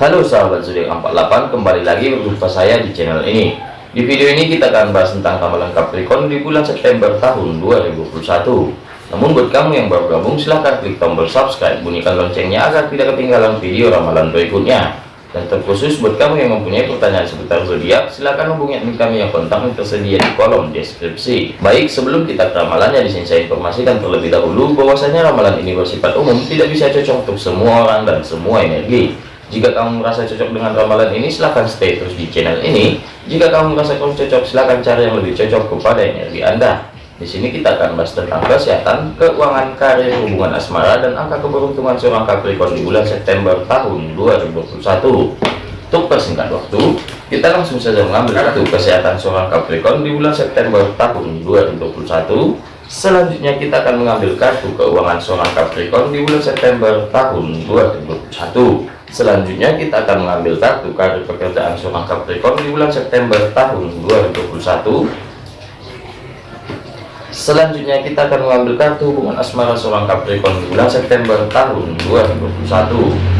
Halo sahabat zodiak 48 kembali lagi berjumpa saya di channel ini. Di video ini kita akan bahas tentang ramalan Capricorn di bulan September tahun 2021 namun buat kamu yang baru gabung silahkan klik tombol subscribe bunyikan loncengnya agar tidak ketinggalan video ramalan berikutnya. Dan terkhusus buat kamu yang mempunyai pertanyaan seputar zodiak silahkan hubungi admin kami yang kontaknya tersedia di kolom deskripsi. Baik sebelum kita ke ramalannya di sini saya informasikan terlebih dahulu bahwasanya ramalan ini bersifat umum tidak bisa cocok untuk semua orang dan semua energi jika kamu merasa cocok dengan ramalan ini, silahkan stay terus di channel ini. Jika kamu merasa kurang cocok, silahkan cari yang lebih cocok kepada energi Anda. Di sini kita akan bahas tentang kesehatan, keuangan, karir, hubungan asmara, dan angka keberuntungan seorang Capricorn di bulan September tahun 2021. Untuk persingkat waktu, kita langsung saja mengambil kartu kesehatan seorang Capricorn di bulan September tahun 2021. Selanjutnya kita akan mengambil kartu keuangan seorang Capricorn di bulan September tahun 2021. Selanjutnya kita akan mengambil kartu karir pekerjaan seorang Capricorn di bulan September tahun 2021. Selanjutnya kita akan mengambil kartu hubungan asmara seorang Capricorn di bulan September tahun 2021.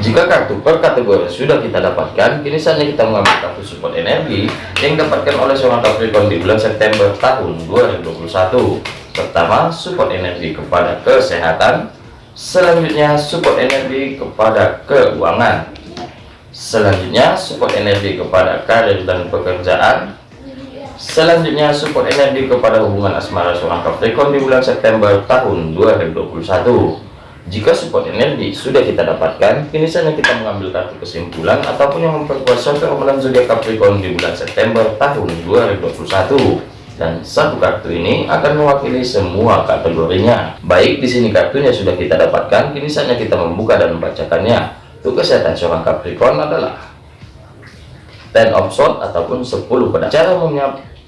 Jika kartu per kategori sudah kita dapatkan, kini saatnya kita mengambil kartu support energi yang dapatkan oleh seorang Capricorn di bulan September tahun 2021. Pertama, support energi kepada kesehatan, selanjutnya support energi kepada keuangan. Selanjutnya support energi kepada karir dan pekerjaan. Selanjutnya support energi kepada hubungan asmara seorang Capricorn di bulan September tahun 2021 jika support energi sudah kita dapatkan kini saatnya kita mengambil kartu kesimpulan ataupun yang memperkuat suatu ramalan zodiak Capricorn di bulan September tahun 2021 dan satu kartu ini akan mewakili semua kategorinya. Baik, di sini kartunya sudah kita dapatkan, kini saatnya kita membuka dan membacakannya. Untuk kesehatan seorang Capricorn adalah ten of sword ataupun 10 pedang. Cara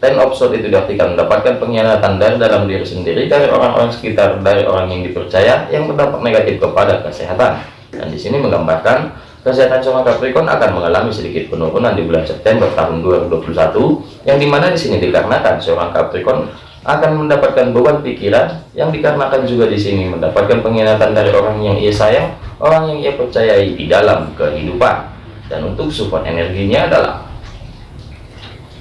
ten of itu diartikan mendapatkan pengkhianatan dari dalam diri sendiri, dari orang-orang sekitar, dari orang yang dipercaya yang berdampak negatif kepada kesehatan. Dan di sini menggambarkan Kesehatan seorang Capricorn akan mengalami sedikit penurunan di bulan September tahun 2021, yang di mana di sini dikarenakan seorang Capricorn akan mendapatkan beban pikiran, yang dikarenakan juga di sini mendapatkan pengkhianatan dari orang yang ia sayang, orang yang ia percayai di dalam kehidupan. Dan untuk support energinya adalah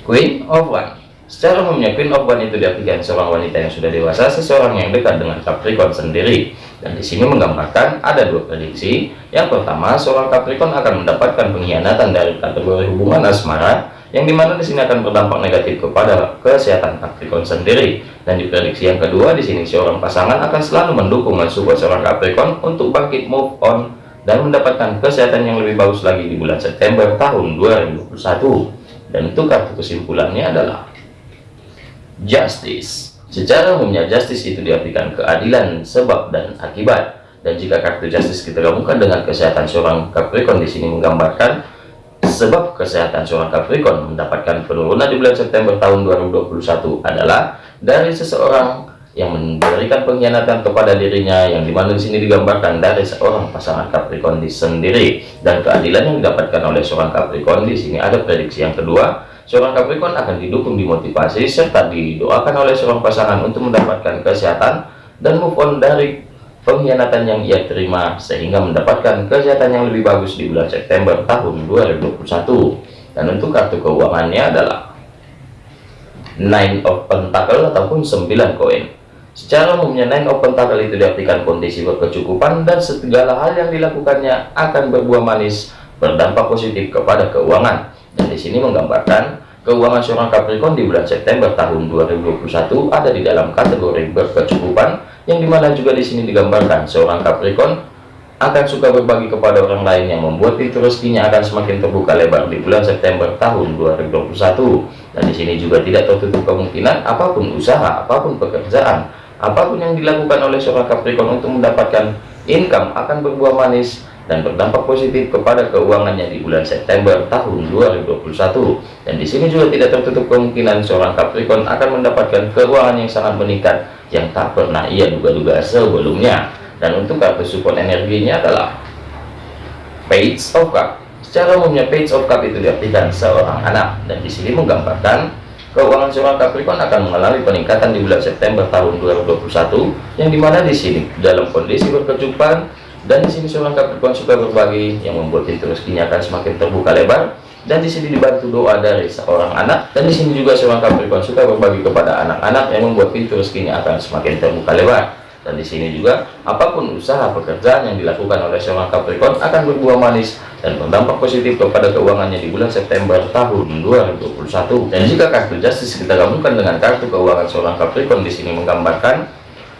Queen of One. Secara umumnya Queen of One itu diartikan seorang wanita yang sudah dewasa, seseorang yang dekat dengan Capricorn sendiri. Dan di sini menggambarkan ada dua prediksi. Yang pertama, seorang Capricorn akan mendapatkan pengkhianatan dari kategori hubungan asmara, yang di mana di sini akan berdampak negatif kepada kesehatan Capricorn sendiri. Dan di prediksi yang kedua, di sini seorang pasangan akan selalu mendukung dan seorang Capricorn untuk bangkit move on dan mendapatkan kesehatan yang lebih bagus lagi di bulan September tahun 2021. Dan itu kartu kesimpulannya adalah justice. Secara umumnya justice itu diartikan keadilan sebab dan akibat. Dan jika kartu justice kita gabungkan dengan kesehatan seorang Capricorn di sini menggambarkan sebab kesehatan seorang Capricorn mendapatkan penurunan di bulan September tahun 2021 adalah dari seseorang yang memberikan pengkhianatan kepada dirinya yang di mana di sini digambarkan dari seorang pasangan Capricorn di sendiri. Dan keadilan yang didapatkan oleh seorang Capricorn di sini ada prediksi yang kedua Seorang Capricorn akan didukung dimotivasi serta didoakan oleh seorang pasangan untuk mendapatkan kesehatan dan move on dari pengkhianatan yang ia terima sehingga mendapatkan kesehatan yang lebih bagus di bulan September tahun 2021 dan untuk kartu keuangannya adalah Nine of Pentacle ataupun 9 koin. Secara umumnya Nine of Pentacle itu diartikan kondisi berkecukupan dan segala hal yang dilakukannya akan berbuah manis berdampak positif kepada keuangan dan di sini menggambarkan keuangan seorang Capricorn di bulan September tahun 2021 ada di dalam kategori berkecukupan yang di mana juga di sini digambarkan seorang Capricorn akan suka berbagi kepada orang lain yang membuat pintu rezekinya akan semakin terbuka lebar di bulan September tahun 2021 dan di sini juga tidak tertutup kemungkinan apa pun usaha apa pun pekerjaan apa pun yang dilakukan oleh seorang Capricorn untuk mendapatkan income akan berbuah manis dan berdampak positif kepada keuangannya di bulan September tahun 2021 dan di sini juga tidak tertutup kemungkinan seorang Capricorn akan mendapatkan keuangan yang sangat meningkat yang tak pernah ia duga-duga sebelumnya. Dan untuk kartu support energinya adalah Page of Cup. Secara umumnya Page of Cup itu diartikan seorang anak. Dan di sini menggambarkan keuangan seorang Capricorn akan mengalami peningkatan di bulan September tahun 2021 yang di mana di sini dalam kondisi berkecukupan dan di sini seorang Capricorn suka berbagi yang membuat pintu rezekinya akan semakin terbuka lebar. Dan di sini dibantu doa dari seorang anak. Dan di sini juga seorang Capricorn suka berbagi kepada anak-anak yang membuat pintu rezekinya akan semakin terbuka lebar. Dan di sini juga apa pun usaha pekerjaan yang dilakukan oleh seorang Capricorn akan berbuah manis dan berdampak positif kepada keuangannya di bulan September tahun 2021 dan jika kartu justice kita gabungkan dengan kartu keuangan seorang Capricorn di sini menggambarkan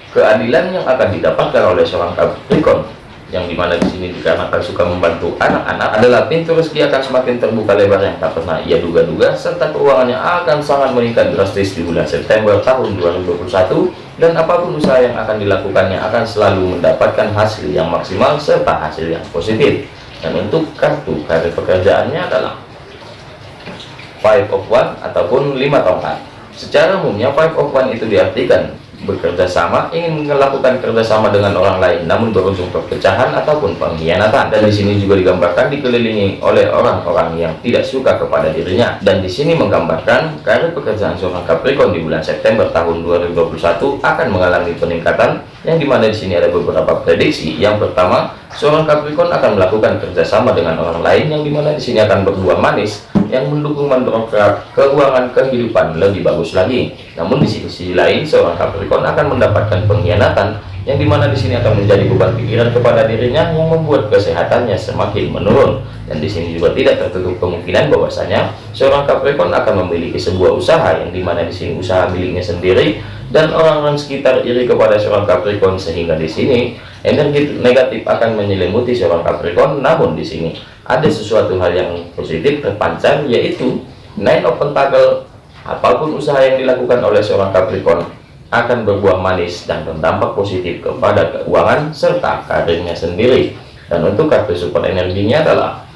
keadilan yang akan didapatkan oleh seorang Capricorn yang di mana di sini dikarenakan suka membantu anak-anak adalah pintu rezeki akan semakin terbuka lebar yang tak pernah ia duga-duga. Serta keuangannya akan sangat meningkat drastis di bulan September tahun 2021 dan apa pun usaha yang akan dilakukannya akan selalu mendapatkan hasil yang maksimal serta hasil yang positif. Dan untuk kartu karir pekerjaannya adalah five of one ataupun lima tongkat. Secara umumnya five of one itu diartikan bekerja sama ingin melakukan kerjasama dengan orang lain namun berujung perpecahan ataupun pengkhianatan. Dan di sini juga digambarkan dikelilingi oleh orang-orang yang tidak suka kepada dirinya. Dan di sini menggambarkan karir pekerjaan seorang Capricorn di bulan September tahun 2021 akan mengalami peningkatan yang di mana di sini ada beberapa prediksi. Yang pertama seorang Capricorn akan melakukan kerjasama dengan orang lain yang di mana di sini akan berbuah manis yang mendukung mendongkrak keuangan kehidupan lebih bagus lagi. Namun di sisi lain seorang Capricorn akan mendapatkan pengkhianatan yang di mana di sini akan menjadi beban pikiran kepada dirinya yang membuat kesehatannya semakin menurun. Dan di sini juga tidak tertutup kemungkinan bahwasanya seorang Capricorn akan memiliki sebuah usaha yang di mana di sini usaha miliknya sendiri dan orang-orang sekitar iri kepada seorang Capricorn sehingga di sini energi negatif akan menyelimuti seorang Capricorn. Namun di sini ada sesuatu hal yang positif terpancar yaitu nine of pentacle apa pun usaha yang dilakukan oleh seorang Capricorn akan berbuah manis dan berdampak positif kepada keuangan serta karirnya sendiri. Dan untuk kartu support energinya adalah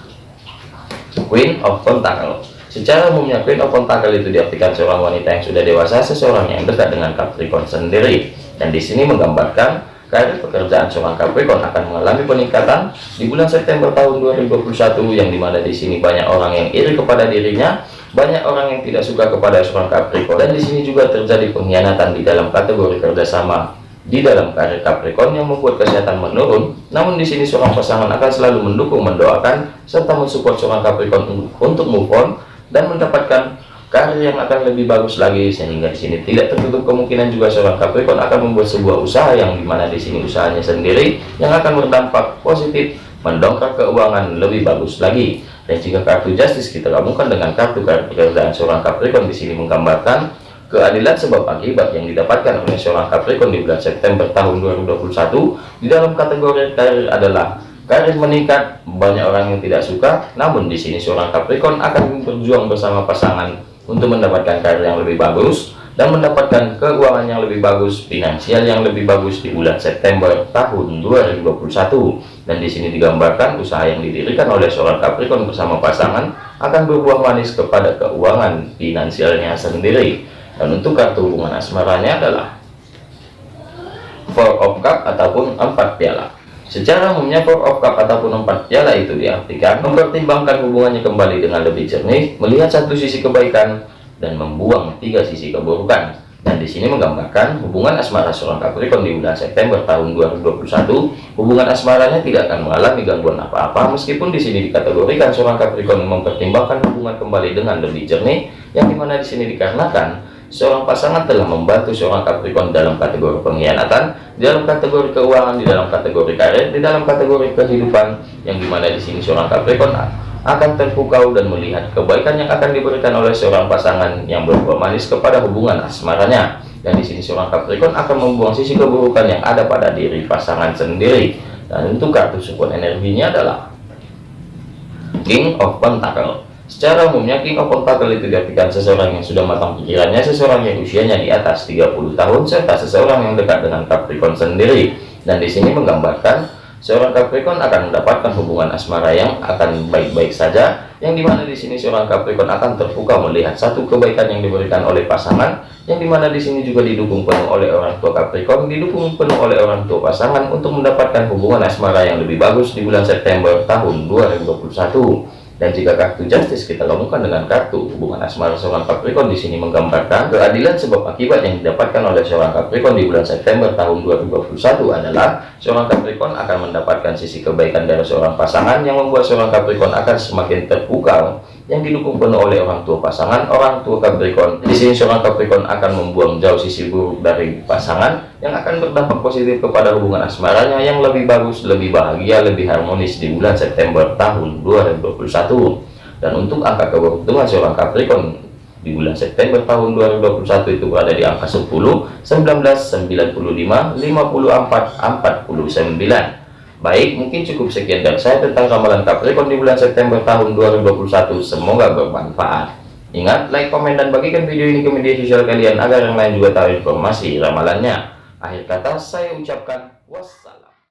Queen of Pentacle secara umumnya Queen of Pentacle itu diartikan seorang wanita yang sudah dewasa seseorang yang dekat dengan Capricorn sendiri. Dan di sini menggambarkan karir pekerjaan seorang Capricorn akan mengalami peningkatan di bulan September tahun 2021 yang di mana di sini banyak orang yang iri kepada dirinya banyak orang yang tidak suka kepada seorang Capricorn. Dan di sini juga terjadi pengkhianatan di dalam kategori kerjasama di dalam karir Capricorn yang membuat kesehatan menurun. Namun di sini seorang pasangan akan selalu mendukung mendoakan serta mensupport seorang Capricorn untuk move on dan mendapatkan karir yang akan lebih bagus lagi sehingga di sini tidak tertutup kemungkinan juga seorang Capricorn akan membuat sebuah usaha yang di mana di sini usahanya sendiri yang akan berdampak positif mendongkrak keuangan lebih bagus lagi. Dan jika kartu justice kita gabungkan dengan kartu kartu pekerjaan seorang Capricorn di sini menggambarkan keadilan sebab akibat yang didapatkan oleh seorang Capricorn di bulan September tahun 2021 di dalam kategori karir adalah karir meningkat banyak orang yang tidak suka namun di sini seorang Capricorn akan berjuang bersama pasangan untuk mendapatkan karir yang lebih bagus dan mendapatkan keuangan yang lebih bagus, finansial yang lebih bagus di bulan September tahun 2021. Dan di sini digambarkan usaha yang didirikan oleh seorang Capricorn bersama pasangan akan berbuah manis kepada keuangan finansialnya sendiri. Dan untuk kartu hubungan asmaranya adalah Four of Cup ataupun empat piala. Secara umumnya Four of Cup ataupun empat piala itu diartikan mempertimbangkan hubungannya kembali dengan lebih jernih, melihat satu sisi kebaikan dan membuang tiga sisi keburukan. Dan di sini menggambarkan hubungan asmara seorang Capricorn di bulan September tahun 2021, hubungan asmaranya tidak akan mengalami gangguan apa-apa meskipun di sini dikategorikan seorang Capricorn mempertimbangkan hubungan kembali dengan lebih jernih, yang di mana di sini dikarenakan seorang pasangan telah membantu seorang Capricorn dalam kategori pengkhianatan, dalam kategori keuangan, di dalam kategori karir, di dalam kategori kehidupan, yang di mana di sini seorang Capricorn akan terpukau dan melihat kebaikan yang akan diberikan oleh seorang pasangan yang berbuah manis kepada hubungan asmaranya. Dan di sini seorang Capricorn akan membuang sisi keburukan yang ada pada diri pasangan sendiri. Dan untuk kartu support energinya adalah King of Pentacle. Secara umumnya King of Pentacle itu diartikan seseorang yang sudah matang pikirannya, seseorang yang usianya di atas 30 tahun, serta seseorang yang dekat dengan Capricorn sendiri. Dan di sini menggambarkan seorang Capricorn akan mendapatkan hubungan asmara yang akan baik-baik saja, yang di mana di sini seorang Capricorn akan terpukau melihat satu kebaikan yang diberikan oleh pasangan, yang di mana di sini juga didukung penuh oleh orang tua Capricorn, didukung penuh oleh orang tua pasangan untuk mendapatkan hubungan asmara yang lebih bagus di bulan September tahun 2021 Dan jika kartu Justice kita gabungkan dengan kartu hubungan asmara seorang Capricorn di sini menggambarkan keadilan sebab akibat yang didapatkan oleh seorang Capricorn di bulan September tahun 2021 adalah seorang Capricorn akan mendapatkan sisi kebaikan dari seorang pasangan yang membuat seorang Capricorn akan semakin terpukau yang didukung penuh oleh orang tua pasangan orang tua Capricorn. Di sini seorang Capricorn akan membuang jauh sisi buruk dari pasangan yang akan berdampak positif kepada hubungan asmaranya yang lebih bagus, lebih bahagia, lebih harmonis di bulan September tahun 2021 dan untuk angka keberuntungan seorang Capricorn di bulan September tahun 2021 itu berada di angka 10 19 95 54 49 baik mungkin cukup sekian dari saya tentang ramalan Capricorn di bulan September tahun 2021 semoga bermanfaat. Ingat like komen dan bagikan video ini ke media sosial kalian agar yang lain juga tahu informasi ramalannya. Akhir kata saya ucapkan wassalam